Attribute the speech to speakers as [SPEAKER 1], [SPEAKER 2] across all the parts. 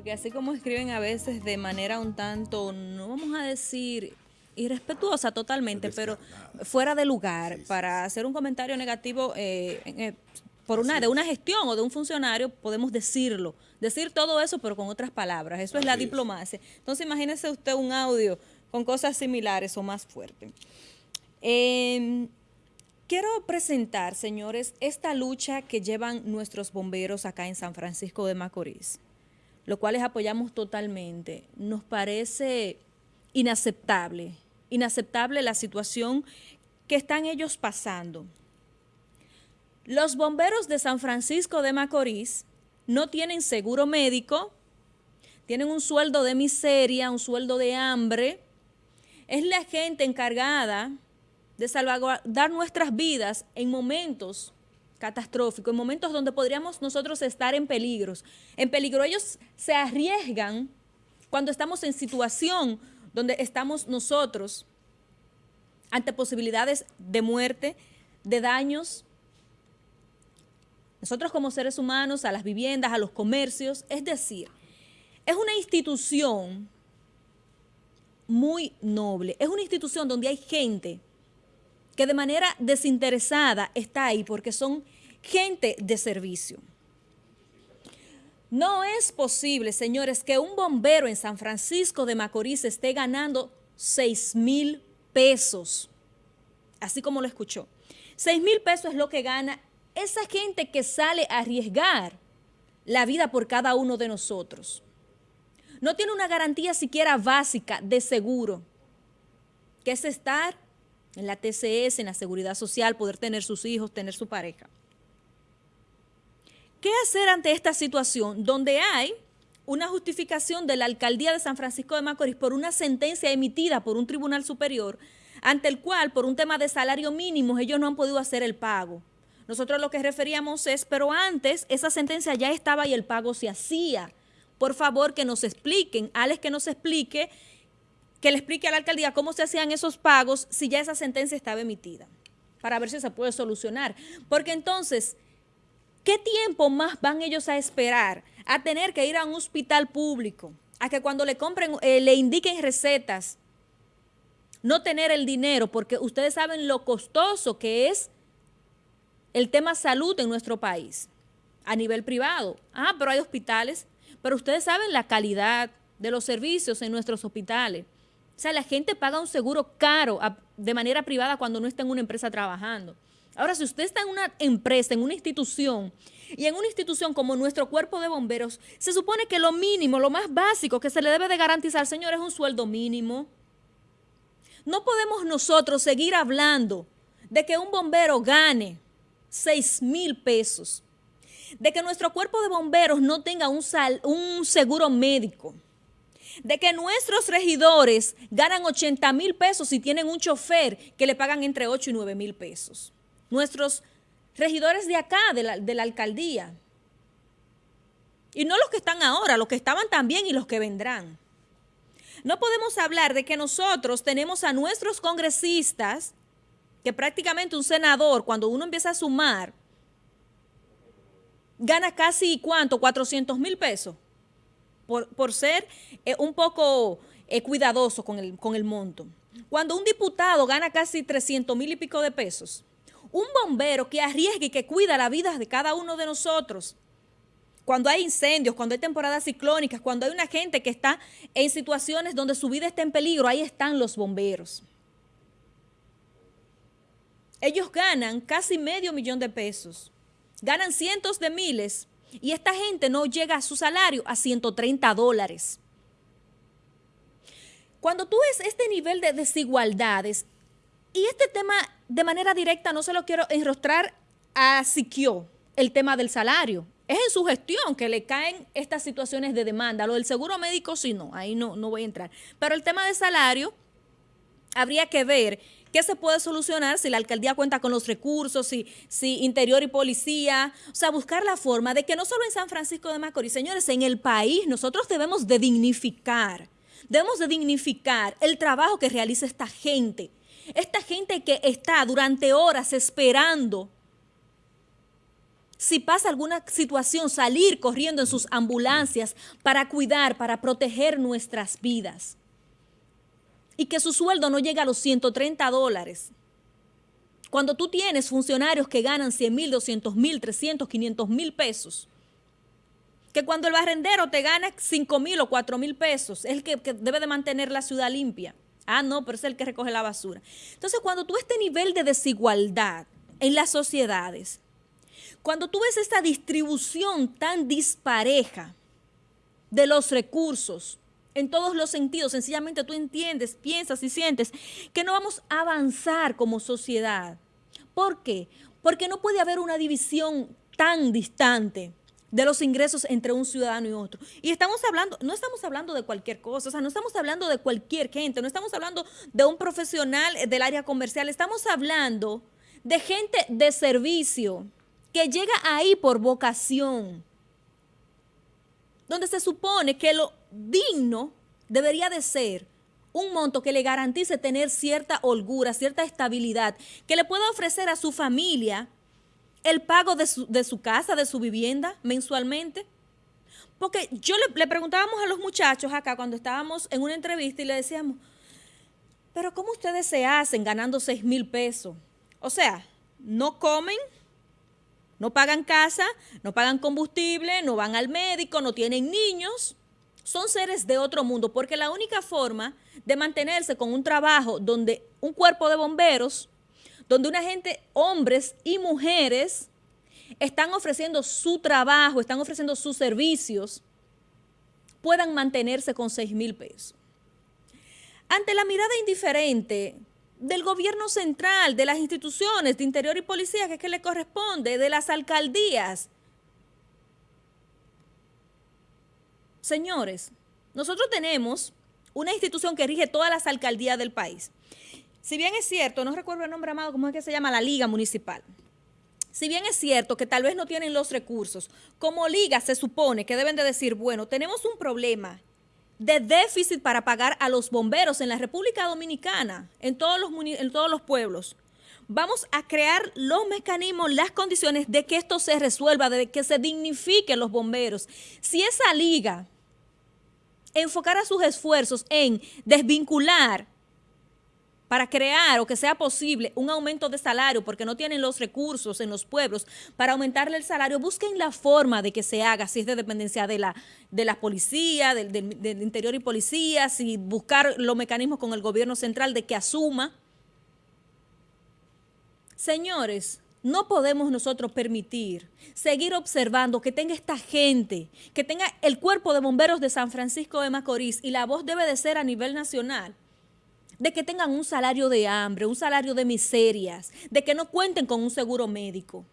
[SPEAKER 1] porque así como escriben a veces de manera un tanto, no vamos a decir irrespetuosa totalmente, pero fuera de lugar, para hacer un comentario negativo eh, eh, por una de una gestión o de un funcionario, podemos decirlo, decir todo eso, pero con otras palabras. Eso es la diplomacia. Entonces, imagínese usted un audio con cosas similares o más fuerte. Em, quiero presentar, señores, esta lucha que llevan nuestros bomberos acá en San Francisco de Macorís, lo cual les apoyamos totalmente. Nos parece inaceptable, inaceptable la situación que están ellos pasando. Los bomberos de San Francisco de Macorís no tienen seguro médico, tienen un sueldo de miseria, un sueldo de hambre. Es la gente encargada de salvaguardar nuestras vidas en momentos catastróficos, en momentos donde podríamos nosotros estar en peligros. En peligro ellos se arriesgan cuando estamos en situación donde estamos nosotros ante posibilidades de muerte, de daños, nosotros como seres humanos, a las viviendas, a los comercios, es decir, es una institución muy noble, es una institución donde hay gente que de manera desinteresada está ahí porque son gente de servicio. No es posible, señores, que un bombero en San Francisco de Macorís esté ganando 6 mil pesos, así como lo escuchó. 6 mil pesos es lo que gana esa gente que sale a arriesgar la vida por cada uno de nosotros. No tiene una garantía siquiera básica de seguro, que es estar en la TCS, en la seguridad social, poder tener sus hijos, tener su pareja. ¿Qué hacer ante esta situación donde hay una justificación de la alcaldía de San Francisco de Macorís por una sentencia emitida por un tribunal superior ante el cual, por un tema de salario mínimo, ellos no han podido hacer el pago? Nosotros lo que referíamos es, pero antes esa sentencia ya estaba y el pago se hacía. Por favor, que nos expliquen, Alex que nos explique, que le explique a la alcaldía cómo se hacían esos pagos si ya esa sentencia estaba emitida, para ver si se puede solucionar. Porque entonces, ¿qué tiempo más van ellos a esperar a tener que ir a un hospital público, a que cuando le compren, eh, le indiquen recetas, no tener el dinero, porque ustedes saben lo costoso que es el tema salud en nuestro país a nivel privado. Ah, pero hay hospitales, pero ustedes saben la calidad de los servicios en nuestros hospitales. O sea, la gente paga un seguro caro de manera privada cuando no está en una empresa trabajando. Ahora, si usted está en una empresa, en una institución, y en una institución como nuestro cuerpo de bomberos, se supone que lo mínimo, lo más básico que se le debe de garantizar, señor, es un sueldo mínimo. No podemos nosotros seguir hablando de que un bombero gane 6 mil pesos. De que nuestro cuerpo de bomberos no tenga un, un seguro médico. De que nuestros regidores ganan 80 mil pesos y tienen un chofer que le pagan entre 8 y 9 mil pesos. Nuestros regidores de acá, de la, de la alcaldía. Y no los que están ahora, los que estaban también y los que vendrán. No podemos hablar de que nosotros tenemos a nuestros congresistas que prácticamente un senador, cuando uno empieza a sumar, gana casi, ¿cuánto? 400 mil pesos por, ser eh, un poco eh, cuidadoso con el, con el monto. Cuando un diputado gana casi 300 mil y pico de pesos, un bombero que arriesga y que cuida la vida de cada uno de nosotros, cuando hay incendios, cuando hay temporadas ciclónicas, cuando hay una gente que está en situaciones donde su vida está en peligro, ahí están los bomberos. Ellos ganan casi medio millón de pesos, ganan cientos de miles y esta gente no llega a su salario a 130 dólares. Cuando tú ves este nivel de desigualdades, y este tema de manera directa no se lo quiero enrostrar a Siquio, el tema del salario. Es en su gestión que le caen estas situaciones de demanda. Lo del seguro médico sí no, ahí no, no voy a entrar. Pero el tema de salario, habría que ver ¿Qué se puede solucionar si la alcaldía cuenta con los recursos, si, si interior y policía? O sea, buscar la forma de que no solo en San Francisco de Macorís, señores, en el país nosotros debemos de dignificar, debemos de dignificar el trabajo que realiza esta gente. Esta gente que está durante horas esperando si pasa alguna situación, salir corriendo en sus ambulancias para cuidar, para proteger nuestras vidas. Y que su sueldo no llegue a los 130 dólares. Cuando tú tienes funcionarios que ganan 100 mil, 200 mil, 300, 500 mil pesos, que cuando el barrendero te gana 5 mil o 4 mil pesos, es el que, que, debe de mantener la ciudad limpia. Ah, no, pero es el que recoge la basura. Entonces, cuando tú este nivel de desigualdad en las sociedades, cuando tú ves esta distribución tan dispareja de los recursos, en todos los sentidos, sencillamente tú entiendes, piensas y sientes que no vamos a avanzar como sociedad. ¿Por qué? Porque no puede haber una división tan distante de los ingresos entre un ciudadano y otro. Y estamos hablando, no estamos hablando de cualquier cosa, o sea, no estamos hablando de cualquier gente, no estamos hablando de un profesional del área comercial, estamos hablando de gente de servicio, que llega ahí por vocación, donde se supone que lo digno debería de ser un monto que le garantice tener cierta holgura, cierta estabilidad, que le pueda ofrecer a su familia el pago de su, de su casa, de su vivienda mensualmente. Porque yo le, le, preguntábamos a los muchachos acá cuando estábamos en una entrevista y le decíamos, pero ¿cómo ustedes se hacen ganando 6 mil pesos? O sea, no comen, no pagan casa, no pagan combustible, no van al médico, no tienen niños. Son seres de otro mundo, porque la única forma de mantenerse con un trabajo donde un cuerpo de bomberos, donde una gente, hombres y mujeres, están ofreciendo su trabajo, están ofreciendo sus servicios, puedan mantenerse con 6 mil pesos. Ante la mirada indiferente del gobierno central, de las instituciones de interior y policía, que es que le corresponde, de las alcaldías. Señores, nosotros tenemos una institución que rige todas las alcaldías del país. Si bien es cierto, no recuerdo el nombre amado, ¿cómo es que se llama? La Liga Municipal. Si bien es cierto que tal vez no tienen los recursos, como liga se supone que deben de decir, bueno, tenemos un problema de déficit para pagar a los bomberos en la República Dominicana, en todos los, en todos los pueblos. Vamos a crear los mecanismos, las condiciones de que esto se resuelva, de que se dignifiquen los bomberos. Si esa liga enfocara sus esfuerzos en desvincular para crear o que sea posible un aumento de salario porque no tienen los recursos en los pueblos para aumentarle el salario, busquen la forma de que se haga, si es de dependencia de la, de policía, del, del, del interior y policía, si buscar los mecanismos con el gobierno central de que asuma. Señores, no podemos nosotros permitir seguir observando que tenga esta gente, que tenga el cuerpo de bomberos de San Francisco de Macorís y la voz debe de ser a nivel nacional de que tengan un salario de hambre, un salario de miserias, de que no cuenten con un seguro médico.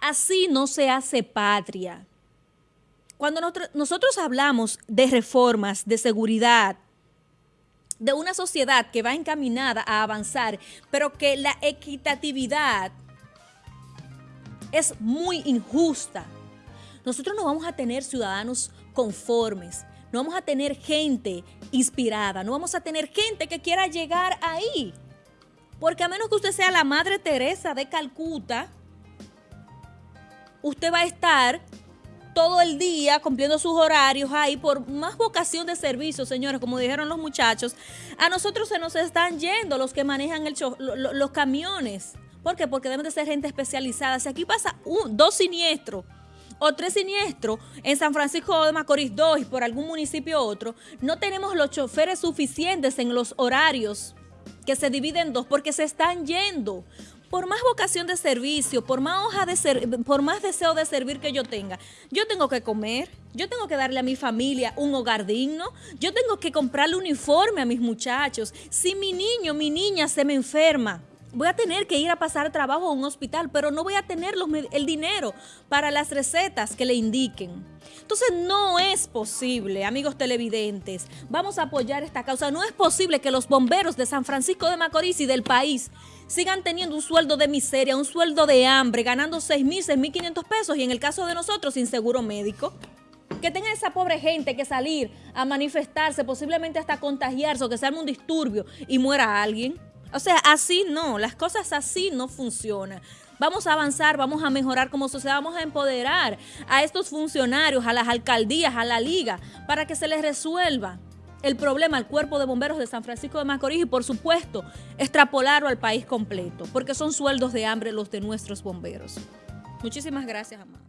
[SPEAKER 1] Así no se hace patria. Cuando nosotros hablamos de reformas, de seguridad, de una sociedad que va encaminada a avanzar, pero que la equitatividad es muy injusta, nosotros no vamos a tener ciudadanos conformes, no vamos a tener gente inspirada, no vamos a tener gente que quiera llegar ahí. Porque a menos que usted sea la Madre Teresa de Calcuta, usted va a estar todo el día cumpliendo sus horarios ahí por más vocación de servicio, señores, como dijeron los muchachos. A nosotros se nos están yendo los que manejan los camiones. ¿Por qué? Porque deben de ser gente especializada. Si aquí pasa un, dos siniestros o tres siniestros en San Francisco de Macorís 2 y por algún municipio otro, no tenemos los choferes suficientes en los horarios que se dividen en dos porque se están yendo. Por más vocación de servicio, por más hoja de ser, por más deseo de servir que yo tenga, yo tengo que comer, yo tengo que darle a mi familia un hogar digno, yo tengo que comprarle uniforme a mis muchachos. Si mi niño, mi niña se me enferma, voy a tener que ir a pasar trabajo a un hospital, pero no voy a tener el dinero para las recetas que le indiquen. Entonces no es posible, amigos televidentes, vamos a apoyar esta causa. No es posible que los bomberos de San Francisco de Macorís y del país sigan teniendo un sueldo de miseria, un sueldo de hambre, ganando 6 mil, 6 mil 500 pesos y en el caso de nosotros sin seguro médico. Que tenga esa pobre gente que salir a manifestarse, posiblemente hasta contagiarse o que se arme un disturbio y muera alguien. O sea, así no, las cosas así no funcionan. Vamos a avanzar, vamos a mejorar como sociedad, vamos a empoderar a estos funcionarios, a las alcaldías, a la liga, para que se les resuelva el problema al cuerpo de bomberos de San Francisco de Macorís y por supuesto extrapolarlo al país completo, porque son sueldos de hambre los de nuestros bomberos. Muchísimas gracias, Amado.